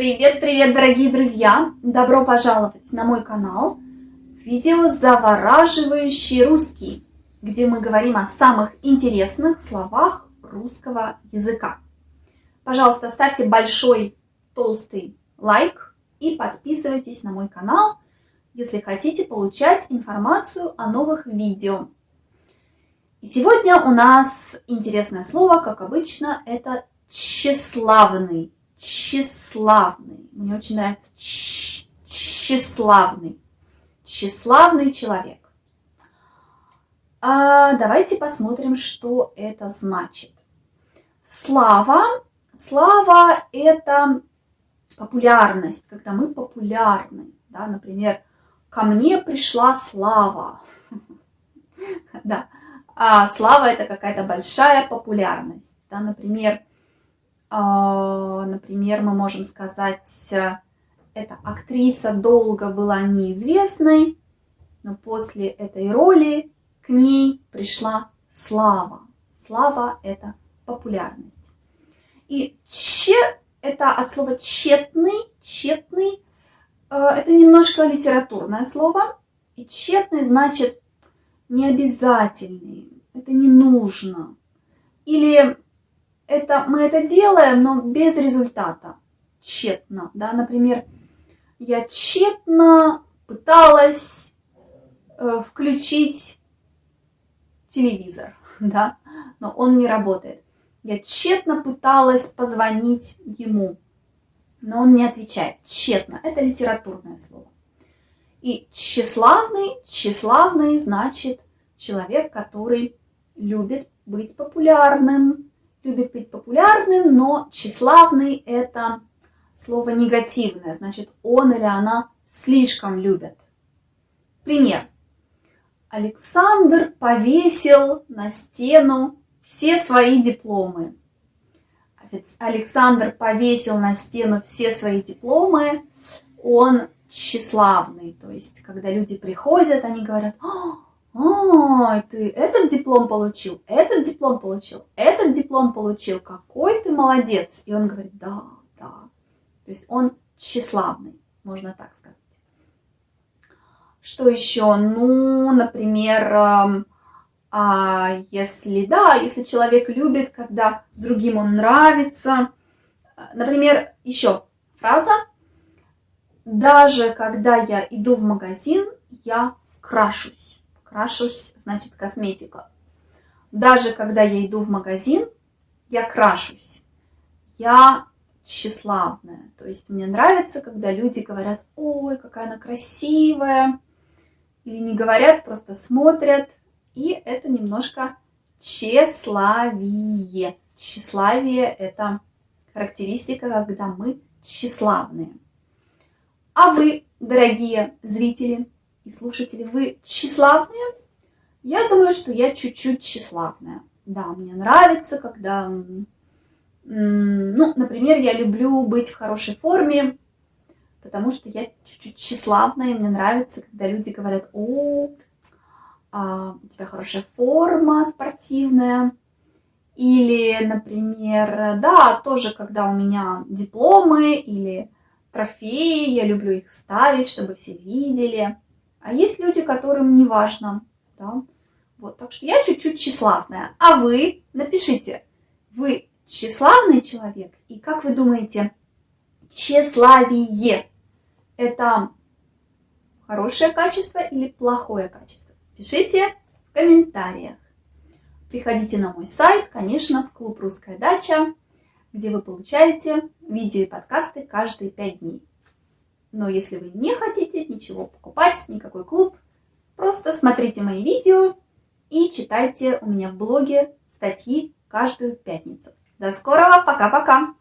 Привет-привет, дорогие друзья! Добро пожаловать на мой канал видео «Завораживающий русский», где мы говорим о самых интересных словах русского языка. Пожалуйста, ставьте большой толстый лайк и подписывайтесь на мой канал, если хотите получать информацию о новых видео. И сегодня у нас интересное слово, как обычно, это тщеславный. Тщеславный. Мне очень нравится тщеславный. Тщеславный человек. А, давайте посмотрим, что это значит. Слава. Слава – это популярность, когда мы популярны. Да, например, ко мне пришла слава. Да, а слава – это какая-то большая популярность. Да, например, например, мы можем сказать, эта актриса долго была неизвестной, но после этой роли к ней пришла слава. Слава – это популярность. И че – это от слова тщетный, тщетный – это немножко литературное слово. И тщетный значит необязательный, это не нужно. Или это, мы это делаем, но без результата, тщетно. Да? Например, я тщетно пыталась э, включить телевизор, да? но он не работает. Я тщетно пыталась позвонить ему, но он не отвечает. Тщетно. Это литературное слово. И тщеславный, тщеславный значит человек, который любит быть популярным, любит быть популярным, но тщеславный – это слово негативное, значит, он или она слишком любят. Пример. Александр повесил на стену все свои дипломы. Александр повесил на стену все свои дипломы, он тщеславный. То есть, когда люди приходят, они говорят, Ой, ты этот диплом получил, этот диплом получил, этот диплом получил, какой ты молодец. И он говорит, да, да. То есть он тщеславный, можно так сказать. Что еще? Ну, например, эм, а если, да, если человек любит, когда другим он нравится. Например, еще фраза. Даже когда я иду в магазин, я крашусь. Крашусь, значит, косметика. Даже когда я иду в магазин, я крашусь. Я тщеславная. То есть мне нравится, когда люди говорят, ой, какая она красивая. Или не говорят, просто смотрят. И это немножко тщеславие. Тщеславие – это характеристика, когда мы тщеславные. А вы, дорогие зрители, и слушатели, вы тщеславные? Я думаю, что я чуть-чуть тщеславная. Да, мне нравится, когда... Ну, например, я люблю быть в хорошей форме, потому что я чуть-чуть тщеславная, и мне нравится, когда люди говорят, о, а, у тебя хорошая форма спортивная. Или, например, да, тоже, когда у меня дипломы или трофеи, я люблю их ставить, чтобы все видели. А есть люди, которым не важно. Да? Вот, так что я чуть-чуть тщеславная. А вы напишите, вы тщеславный человек? И как вы думаете, тщеславие – это хорошее качество или плохое качество? Пишите в комментариях. Приходите на мой сайт, конечно, в клуб «Русская дача», где вы получаете видео и подкасты каждые пять дней. Но если вы не хотите ничего покупать, никакой клуб, просто смотрите мои видео и читайте у меня в блоге статьи каждую пятницу. До скорого, пока-пока!